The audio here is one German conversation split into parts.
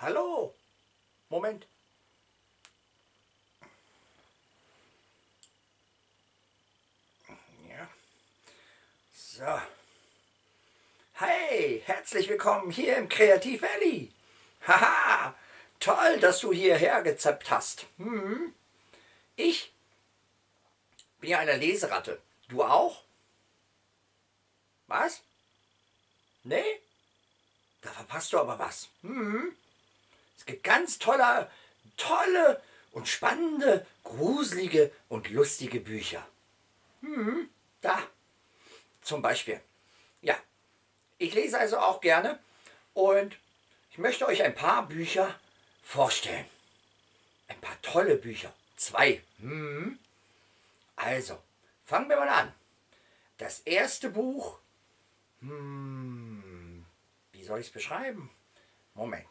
Hallo! Moment! Ja. So. Hey, herzlich willkommen hier im Kreativ Valley. Haha, toll, dass du hierher gezappt hast. Hm. Ich bin ja eine Leseratte. Du auch? Was? Nee? Da verpasst du aber was. Hm. Es gibt ganz tolle, tolle und spannende, gruselige und lustige Bücher. Hm. Da. Zum Beispiel. Ja, ich lese also auch gerne und ich möchte euch ein paar Bücher vorstellen. Ein paar tolle Bücher. Zwei. Hm. Also, fangen wir mal an. Das erste Buch, hm, wie soll ich es beschreiben? Moment.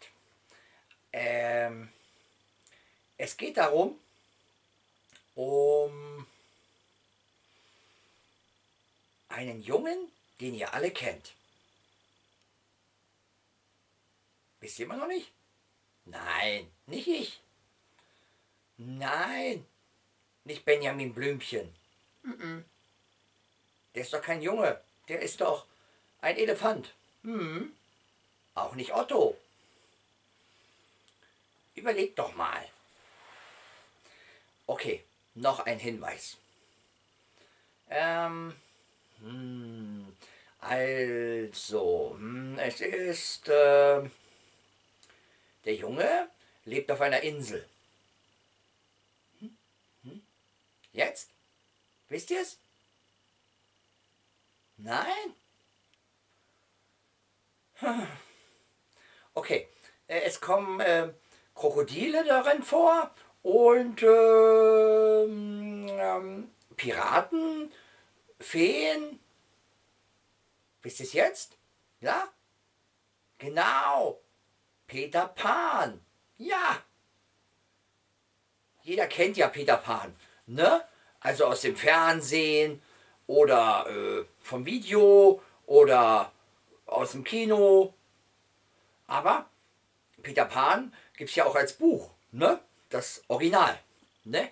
Ähm, es geht darum, um einen Jungen, den ihr alle kennt. Wisst ihr immer noch nicht? Nein, nicht ich. Nein, nicht Benjamin Blümchen. Der ist doch kein Junge, der ist doch ein Elefant. Hm. Auch nicht Otto. Überleg doch mal. Okay, noch ein Hinweis. Ähm, hm, also, hm, es ist, äh, der Junge lebt auf einer Insel. Hm? Hm? Jetzt? Wisst ihr es? Nein? Okay, äh, es kommen äh, Krokodile darin vor und äh, ähm, Piraten, Feen. Wisst ihr es jetzt? Ja? Genau. Peter Pan. Ja. Jeder kennt ja Peter Pan. Ne? Also aus dem Fernsehen oder äh, vom Video oder aus dem Kino. Aber Peter Pan gibt es ja auch als Buch. Ne? Das Original. Ne?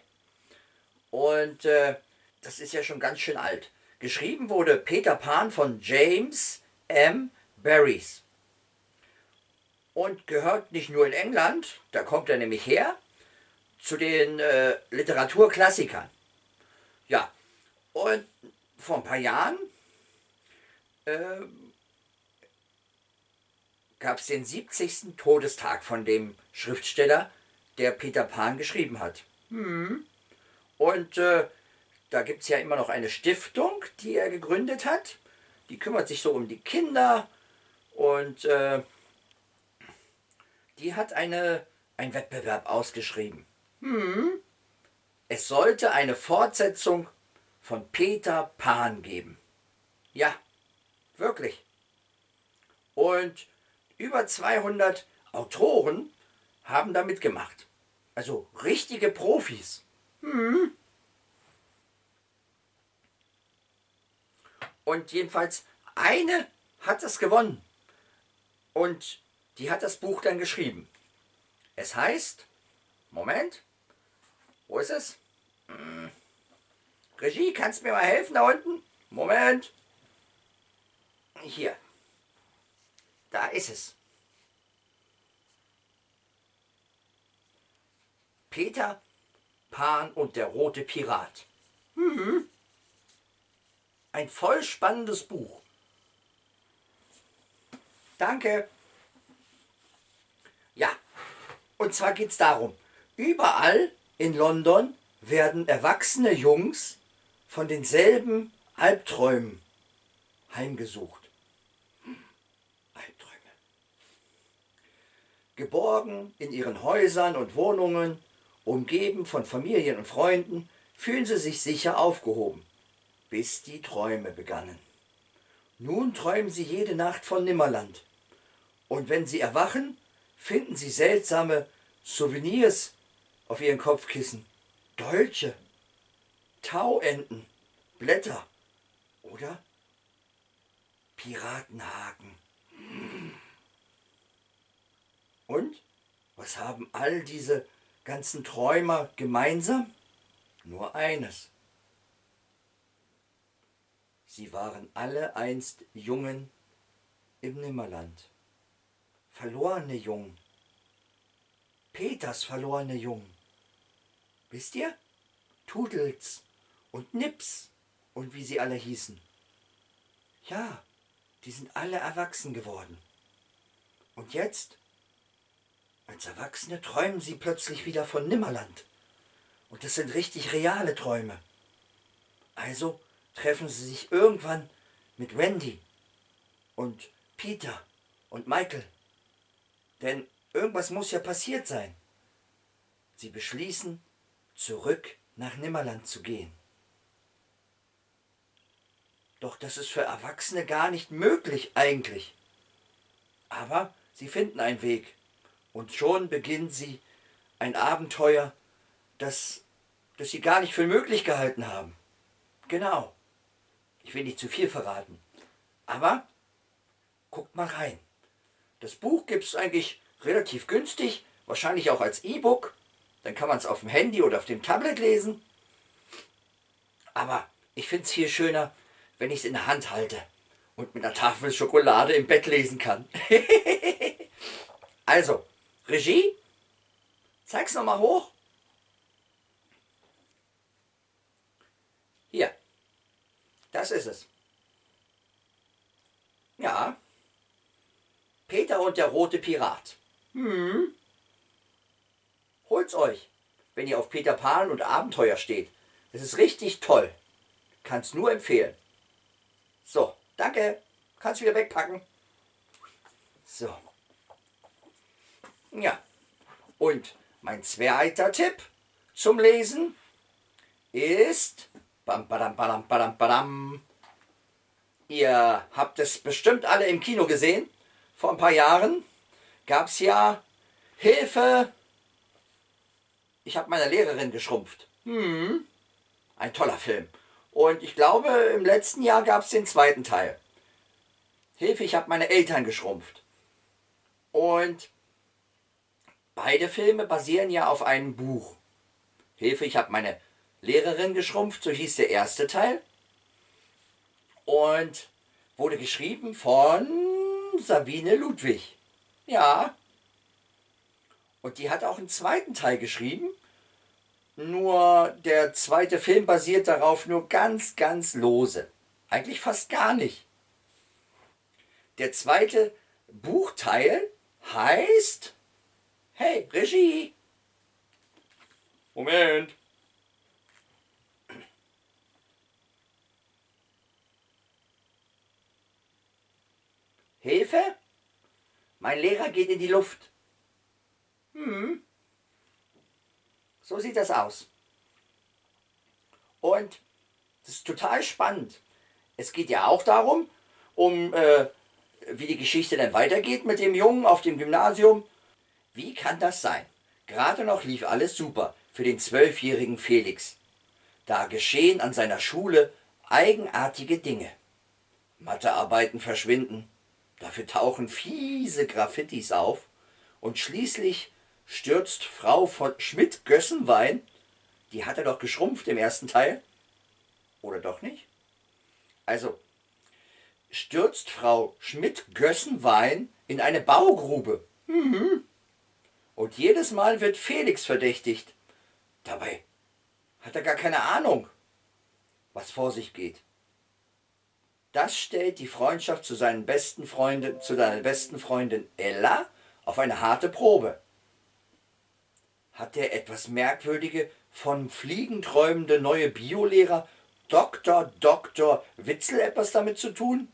Und äh, das ist ja schon ganz schön alt. Geschrieben wurde Peter Pan von James M. Barrys und gehört nicht nur in England, da kommt er nämlich her, zu den äh, Literaturklassikern. Ja, und vor ein paar Jahren äh, gab es den 70. Todestag von dem Schriftsteller, der Peter Pan geschrieben hat. Hm. Und äh, da gibt es ja immer noch eine Stiftung, die er gegründet hat. Die kümmert sich so um die Kinder und äh, die hat eine, einen Wettbewerb ausgeschrieben. Hm. Es sollte eine Fortsetzung von Peter Pan geben. Ja, wirklich. Und über 200 Autoren haben da mitgemacht. Also richtige Profis. Hm. Und jedenfalls eine hat es gewonnen. Und die hat das Buch dann geschrieben. Es heißt, Moment, wo ist es? Hm. Regie, kannst du mir mal helfen da unten? Moment. Hier. Da ist es. Peter Pan und der rote Pirat. Mhm. Ein voll spannendes Buch. Danke. Ja, und zwar geht es darum, überall in London werden erwachsene Jungs von denselben Albträumen heimgesucht. Albträume. Geborgen in ihren Häusern und Wohnungen, umgeben von Familien und Freunden, fühlen sie sich sicher aufgehoben, bis die Träume begannen. Nun träumen sie jede Nacht von Nimmerland. Und wenn sie erwachen, finden sie seltsame Souvenirs auf ihren Kopfkissen. Dolche, Tauenten, Blätter oder Piratenhaken. Und was haben all diese ganzen Träumer gemeinsam? Nur eines. Sie waren alle einst Jungen im Nimmerland. Verlorene Jungen. Peters verlorene Jungen. Wisst ihr? Tudels und Nips und wie sie alle hießen. Ja, die sind alle erwachsen geworden. Und jetzt, als Erwachsene, träumen sie plötzlich wieder von Nimmerland. Und das sind richtig reale Träume. Also treffen sie sich irgendwann mit Wendy und Peter und Michael. Denn irgendwas muss ja passiert sein. Sie beschließen, zurück nach Nimmerland zu gehen. Doch das ist für Erwachsene gar nicht möglich eigentlich. Aber sie finden einen Weg und schon beginnen sie ein Abenteuer, das, das sie gar nicht für möglich gehalten haben. Genau. Ich will nicht zu viel verraten. Aber guckt mal rein. Das Buch gibt es eigentlich relativ günstig, wahrscheinlich auch als E-Book. Dann kann man es auf dem Handy oder auf dem Tablet lesen. Aber ich finde es hier schöner, wenn ich es in der Hand halte und mit einer Tafel Schokolade im Bett lesen kann. also, Regie, zeig's nochmal hoch. Hier, das ist es. Ja, Peter und der rote Pirat. Hm. Holt's euch, wenn ihr auf Peter Pan und Abenteuer steht. Es ist richtig toll. Kann's nur empfehlen. So, danke. Kannst wieder wegpacken. So. Ja. Und mein zweiter Tipp zum Lesen ist... Bam, badam, badam, badam, badam. Ihr habt es bestimmt alle im Kino gesehen. Vor ein paar Jahren gab es ja Hilfe. Ich habe meine Lehrerin geschrumpft. Hm. Ein toller Film. Und ich glaube, im letzten Jahr gab es den zweiten Teil. Hilfe, ich habe meine Eltern geschrumpft. Und beide Filme basieren ja auf einem Buch. Hilfe, ich habe meine Lehrerin geschrumpft, so hieß der erste Teil. Und wurde geschrieben von Sabine Ludwig. Ja. Und die hat auch einen zweiten Teil geschrieben. Nur der zweite Film basiert darauf nur ganz, ganz lose. Eigentlich fast gar nicht. Der zweite Buchteil heißt... Hey, Regie! Moment! Hilfe? Mein Lehrer geht in die Luft. Hm. So sieht das aus. Und das ist total spannend. Es geht ja auch darum, um äh, wie die Geschichte dann weitergeht mit dem Jungen auf dem Gymnasium. Wie kann das sein? Gerade noch lief alles super für den zwölfjährigen Felix. Da geschehen an seiner Schule eigenartige Dinge. Mathearbeiten verschwinden, dafür tauchen fiese Graffitis auf und schließlich stürzt Frau von Schmidt-Gössenwein, die hat er doch geschrumpft im ersten Teil, oder doch nicht? Also, stürzt Frau Schmidt-Gössenwein in eine Baugrube. Mhm. Und jedes Mal wird Felix verdächtigt. Dabei hat er gar keine Ahnung, was vor sich geht. Das stellt die Freundschaft zu seinen besten Freunden, zu seiner besten Freundin Ella auf eine harte Probe. Hat der etwas merkwürdige, von Fliegen träumende neue Biolehrer Dr. Dr. Witzel etwas damit zu tun?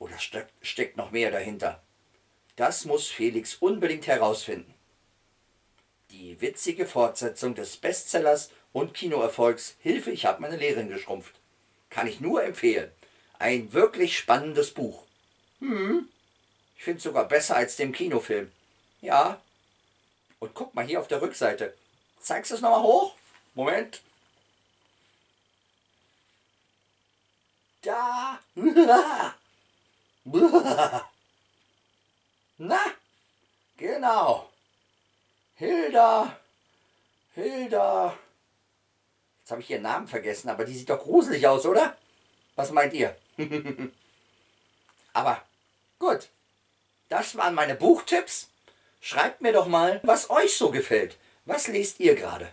Oder steckt noch mehr dahinter? Das muss Felix unbedingt herausfinden. Die witzige Fortsetzung des Bestsellers und Kinoerfolgs Hilfe, ich habe meine Lehrerin geschrumpft. Kann ich nur empfehlen. Ein wirklich spannendes Buch. Hm, ich finde es sogar besser als dem Kinofilm. Ja, und guck mal hier auf der Rückseite. Zeigst du es nochmal hoch? Moment. Da. Na, genau. Hilda. Hilda. Jetzt habe ich ihren Namen vergessen, aber die sieht doch gruselig aus, oder? Was meint ihr? aber Gut, das waren meine Buchtipps. Schreibt mir doch mal, was euch so gefällt. Was lest ihr gerade?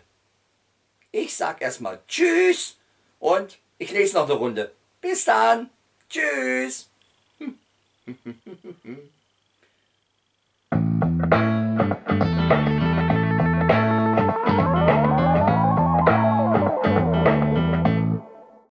Ich sag erstmal Tschüss und ich lese noch eine Runde. Bis dann. Tschüss.